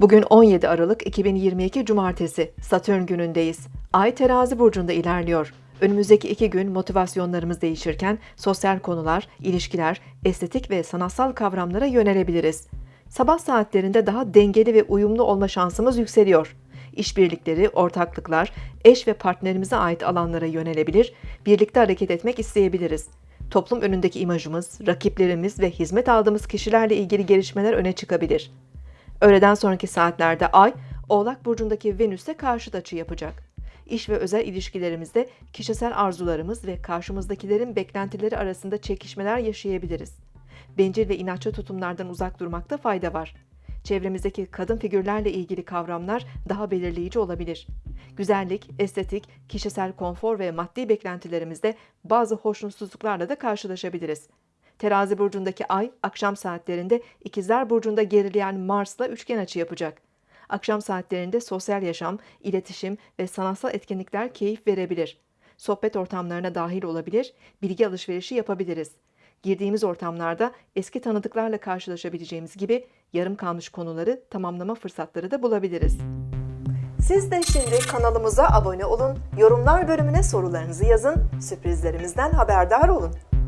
Bugün 17 Aralık 2022 Cumartesi, Satürn günündeyiz. Ay terazi burcunda ilerliyor. Önümüzdeki iki gün motivasyonlarımız değişirken sosyal konular, ilişkiler, estetik ve sanatsal kavramlara yönelebiliriz. Sabah saatlerinde daha dengeli ve uyumlu olma şansımız yükseliyor. İşbirlikleri, ortaklıklar, eş ve partnerimize ait alanlara yönelebilir, birlikte hareket etmek isteyebiliriz. Toplum önündeki imajımız, rakiplerimiz ve hizmet aldığımız kişilerle ilgili gelişmeler öne çıkabilir. Öğleden sonraki saatlerde Ay, Oğlak Burcu'ndaki Venüs'e karşıt açı yapacak. İş ve özel ilişkilerimizde kişisel arzularımız ve karşımızdakilerin beklentileri arasında çekişmeler yaşayabiliriz. Bencil ve inatçı tutumlardan uzak durmakta fayda var. Çevremizdeki kadın figürlerle ilgili kavramlar daha belirleyici olabilir. Güzellik, estetik, kişisel konfor ve maddi beklentilerimizde bazı hoşnutsuzluklarla da karşılaşabiliriz. Terazi burcundaki ay akşam saatlerinde İkizler burcunda gerileyen Mars'la üçgen açı yapacak. Akşam saatlerinde sosyal yaşam, iletişim ve sanatsal etkinlikler keyif verebilir. Sohbet ortamlarına dahil olabilir, bilgi alışverişi yapabiliriz. Girdiğimiz ortamlarda eski tanıdıklarla karşılaşabileceğimiz gibi yarım kalmış konuları tamamlama fırsatları da bulabiliriz. Siz de şimdi kanalımıza abone olun, yorumlar bölümüne sorularınızı yazın, sürprizlerimizden haberdar olun.